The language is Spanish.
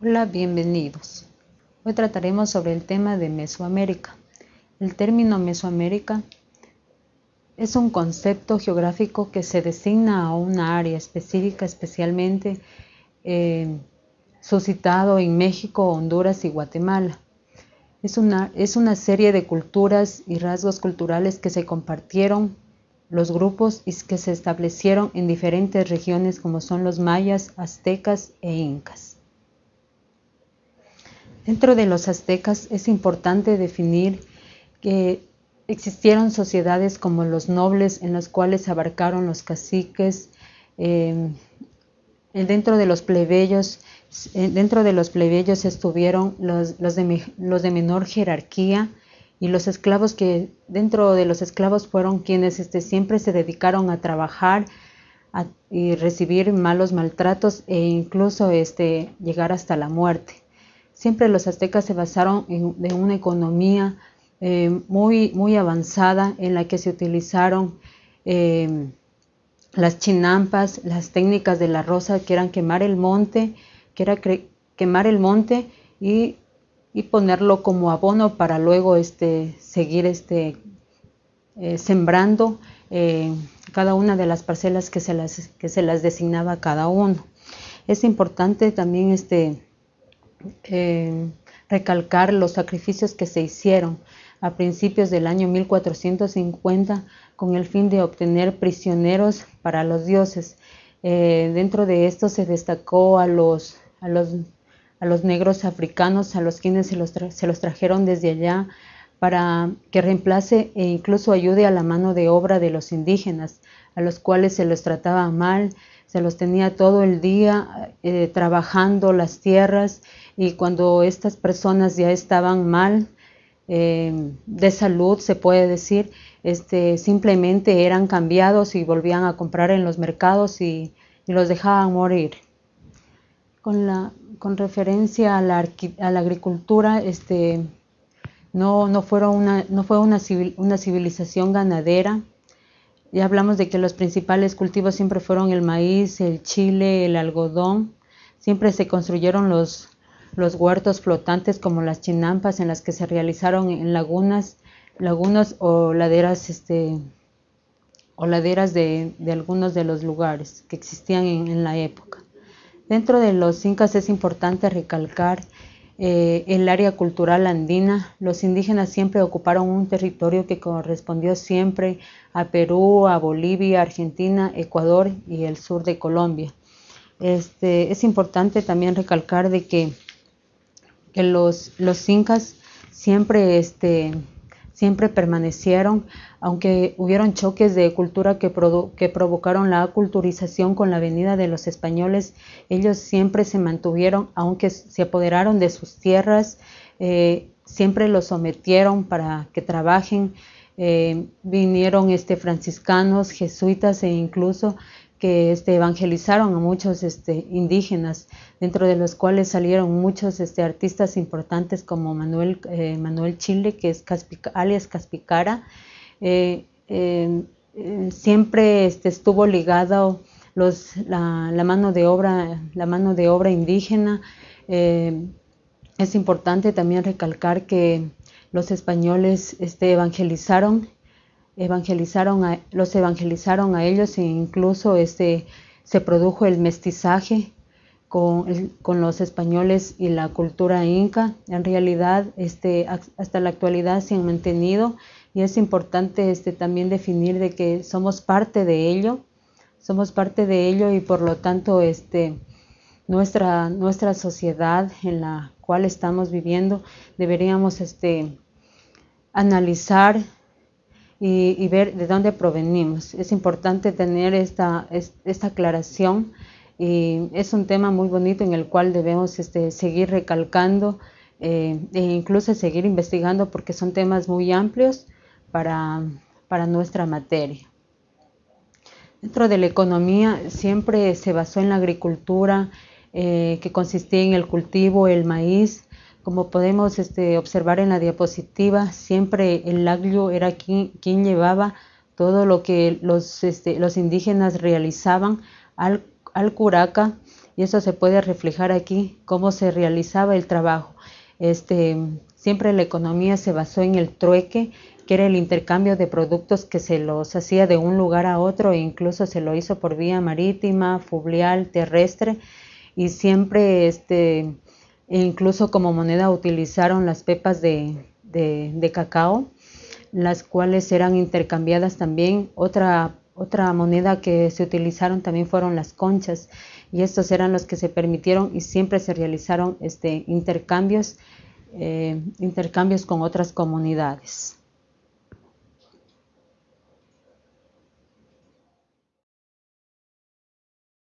Hola, bienvenidos. Hoy trataremos sobre el tema de Mesoamérica. El término Mesoamérica es un concepto geográfico que se designa a una área específica, especialmente eh, suscitado en México, Honduras y Guatemala. Es una, es una serie de culturas y rasgos culturales que se compartieron los grupos y que se establecieron en diferentes regiones como son los mayas, aztecas e incas. Dentro de los aztecas es importante definir que existieron sociedades como los nobles en las cuales abarcaron los caciques, eh, dentro de los plebeyos, eh, dentro de los plebeyos estuvieron los, de menor jerarquía, y los esclavos que dentro de los esclavos fueron quienes este, siempre se dedicaron a trabajar y recibir malos maltratos e incluso este, llegar hasta la muerte. Siempre los aztecas se basaron en, una economía eh, muy, muy avanzada en la que se utilizaron eh, las chinampas, las técnicas de la rosa, que eran quemar el monte, que era quemar el monte y y ponerlo como abono para luego este, seguir este, eh, sembrando cada una de las parcelas que se las, que se las designaba cada uno. Es importante también este, eh, recalcar los sacrificios que se hicieron a principios del año 1450 con el fin de obtener prisioneros para los dioses. dentro de esto se destacó a los, a los a los negros africanos, a los quienes se los, se los trajeron desde allá para que reemplace e incluso ayude a la mano de obra de los indígenas, a los cuales se los trataba mal, se los tenía todo el día eh, trabajando las tierras y cuando estas personas ya estaban mal eh, de salud, se puede decir, este, simplemente eran cambiados y volvían a comprar en los mercados y, y los dejaban morir. Con la, con referencia a la, agricultura, este, no, no, fueron una, no fue una, una civilización ganadera. Ya hablamos de que los principales cultivos siempre fueron el maíz, el chile, el algodón. Siempre se construyeron los, los huertos flotantes como las chinampas en las que se realizaron en lagunas, lagunas o laderas, este, o laderas de, algunos de los lugares que existían en la época. Dentro de los incas es importante recalcar eh, el área cultural andina. Los indígenas siempre ocuparon un territorio que correspondió siempre a Perú, a Bolivia, Argentina, Ecuador y el sur de Colombia. Este, es importante también recalcar de que, que los, los incas siempre este, siempre permanecieron, aunque hubieron choques de cultura que, provocaron la aculturización con la venida de los españoles, ellos siempre se mantuvieron, aunque se apoderaron de sus tierras, eh, siempre los sometieron para que trabajen. Eh, vinieron este, franciscanos, jesuitas e incluso que este, evangelizaron a muchos este, indígenas, dentro de los cuales salieron muchos este, artistas importantes como Manuel, eh, Manuel Chile, que es alias Caspicara. Eh, em, eh, siempre estuvo ligado la, mano de obra, la mano de obra indígena. es importante también recalcar que los españoles evangelizaron evangelizaron a, los evangelizaron a ellos e incluso este, se produjo el mestizaje con, con, los españoles y la cultura inca. En realidad, este, hasta la actualidad se han mantenido y es importante este, también definir de que somos parte de ello, somos parte de ello y por lo tanto este, nuestra, nuestra sociedad en la cual estamos viviendo deberíamos este, analizar y, ver de dónde provenimos. Es importante tener esta, esta aclaración y es un tema muy bonito en el cual debemos este, seguir recalcando eh, e incluso seguir investigando porque son temas muy amplios para, para nuestra materia. Dentro de la economía siempre se basó en la agricultura eh, que consistía en el cultivo, el maíz, como podemos este, observar en la diapositiva, siempre el laglio era quien, llevaba todo lo que los, este, los indígenas realizaban al, curaca y eso se puede reflejar aquí, cómo se realizaba el trabajo. Este, siempre la economía se basó en el trueque, que era el intercambio de productos que se los hacía de un lugar a otro e incluso se lo hizo por vía marítima, fluvial, terrestre y siempre este, incluso como moneda utilizaron las pepas de, de cacao, las cuales eran intercambiadas también. Otra, otra moneda que se utilizaron también fueron las conchas y estos eran los que se permitieron y siempre se realizaron este, intercambios, eh, intercambios con otras comunidades.